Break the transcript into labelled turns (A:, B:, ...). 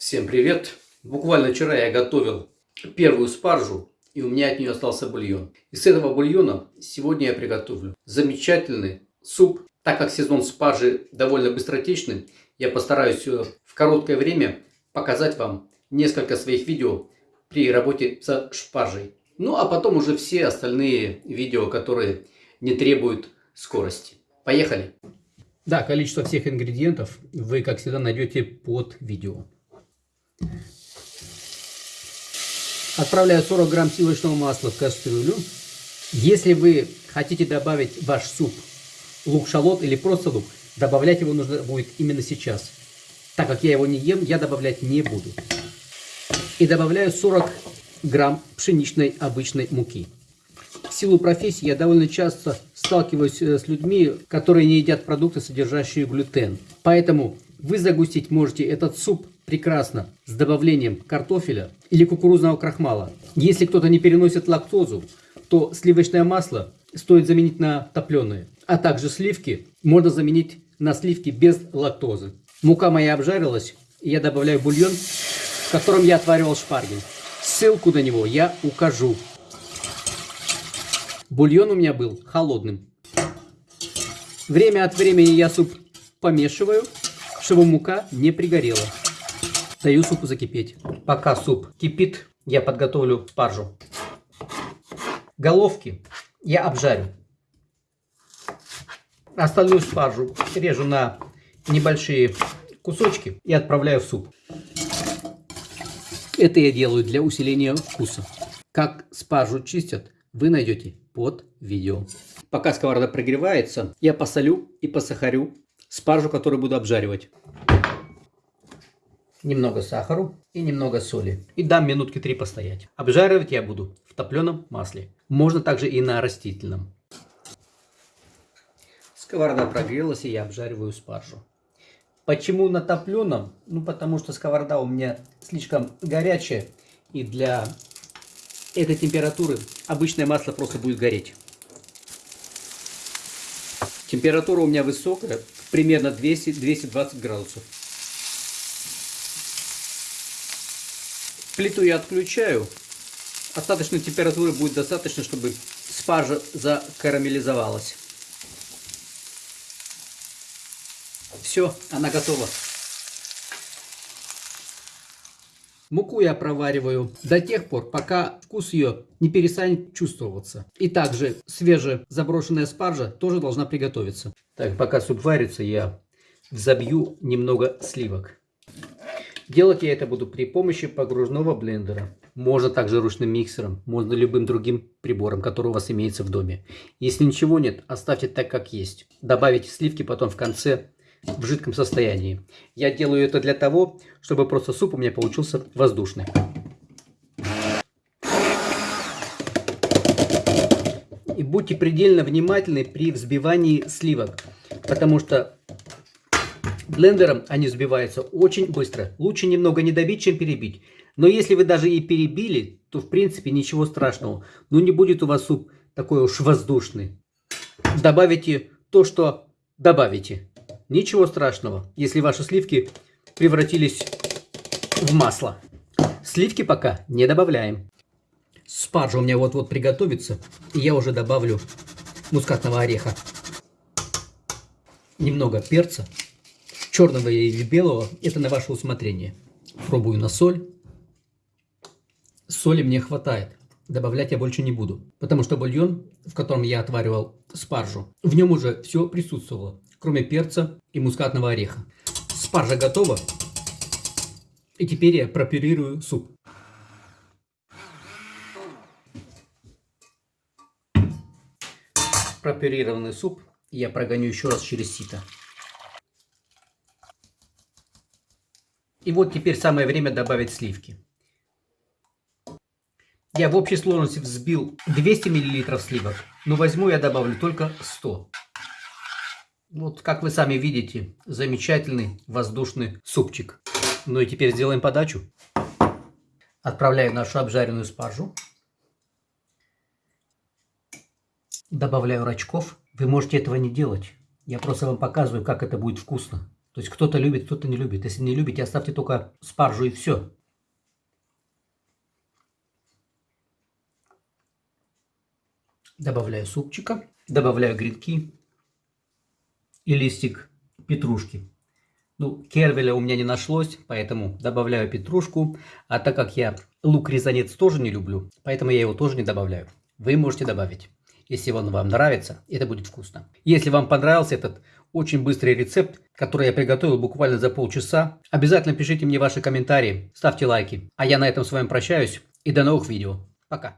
A: Всем привет! Буквально вчера я готовил первую спаржу, и у меня от нее остался бульон. Из этого бульона сегодня я приготовлю замечательный суп. Так как сезон спаржи довольно быстротечный, я постараюсь э, в короткое время показать вам несколько своих видео при работе со шпаржей. Ну а потом уже все остальные видео, которые не требуют скорости. Поехали! Да, количество всех ингредиентов вы, как всегда, найдете под видео. Отправляю 40 грамм сливочного масла в кастрюлю. Если вы хотите добавить в ваш суп лук-шалот или просто лук, добавлять его нужно будет именно сейчас. Так как я его не ем, я добавлять не буду. И добавляю 40 грамм пшеничной обычной муки. В силу профессии я довольно часто сталкиваюсь э, с людьми, которые не едят продукты, содержащие глютен. Поэтому вы загустить можете этот суп прекрасно с добавлением картофеля или кукурузного крахмала. Если кто-то не переносит лактозу, то сливочное масло стоит заменить на топленое. А также сливки можно заменить на сливки без лактозы. Мука моя обжарилась, и я добавляю бульон, в котором я отваривал шпарги. Ссылку на него я укажу. Бульон у меня был холодным. Время от времени я суп помешиваю, чтобы мука не пригорела. Даю супу закипеть. Пока суп кипит, я подготовлю спаржу. Головки я обжарю. Остальную спаржу режу на небольшие кусочки и отправляю в суп. Это я делаю для усиления вкуса. Как спаржу чистят, вы найдете под видео. Пока сковорода прогревается, я посолю и посахарю спаржу, которую буду обжаривать немного сахару и немного соли. И дам минутки три постоять. Обжаривать я буду в топленом масле. Можно также и на растительном. Сковорода прогрелась, и я обжариваю спаржу. Почему на топленом? Ну, потому что сковорода у меня слишком горячая. И для этой температуры обычное масло просто будет гореть. Температура у меня высокая, примерно 200-220 градусов. Плиту я отключаю. Остаточной температуры будет достаточно, чтобы спаржа закарамелизовалась. Все, она готова. Муку я провариваю до тех пор, пока вкус ее не перестанет чувствоваться. И также свежая заброшенная спаржа тоже должна приготовиться. Так, пока суп варится, я взобью немного сливок. Делать я это буду при помощи погружного блендера. Можно также ручным миксером, можно любым другим прибором, который у вас имеется в доме. Если ничего нет, оставьте так, как есть. Добавите сливки потом в конце в жидком состоянии. Я делаю это для того, чтобы просто суп у меня получился воздушный. И будьте предельно внимательны при взбивании сливок, потому что Блендером они взбиваются очень быстро. Лучше немного не добить, чем перебить. Но если вы даже и перебили, то в принципе ничего страшного. Но не будет у вас суп такой уж воздушный. Добавите то, что добавите. Ничего страшного, если ваши сливки превратились в масло. Сливки пока не добавляем. Спаржа у меня вот-вот приготовится. И я уже добавлю мускатного ореха. Немного перца черного или белого, это на ваше усмотрение. Пробую на соль. Соли мне хватает. Добавлять я больше не буду, потому что бульон, в котором я отваривал спаржу, в нем уже все присутствовало, кроме перца и мускатного ореха. Спаржа готова. И теперь я пропюрирую суп. Пропюрированный суп я прогоню еще раз через сито. И вот теперь самое время добавить сливки. Я в общей сложности взбил 200 мл сливок, но возьму я добавлю только 100. Вот как вы сами видите, замечательный воздушный супчик. Ну и теперь сделаем подачу. Отправляю нашу обжаренную спаржу. Добавляю рачков. Вы можете этого не делать. Я просто вам показываю, как это будет вкусно. То есть кто-то любит, кто-то не любит. Если не любите, оставьте только спаржу и все. Добавляю супчика, добавляю гренки и листик петрушки. Ну, кервеля у меня не нашлось, поэтому добавляю петрушку. А так как я лук-резанец тоже не люблю, поэтому я его тоже не добавляю. Вы можете добавить, если он вам нравится, это будет вкусно. Если вам понравился этот очень быстрый рецепт, который я приготовил буквально за полчаса, обязательно пишите мне ваши комментарии, ставьте лайки. А я на этом с вами прощаюсь и до новых видео. Пока.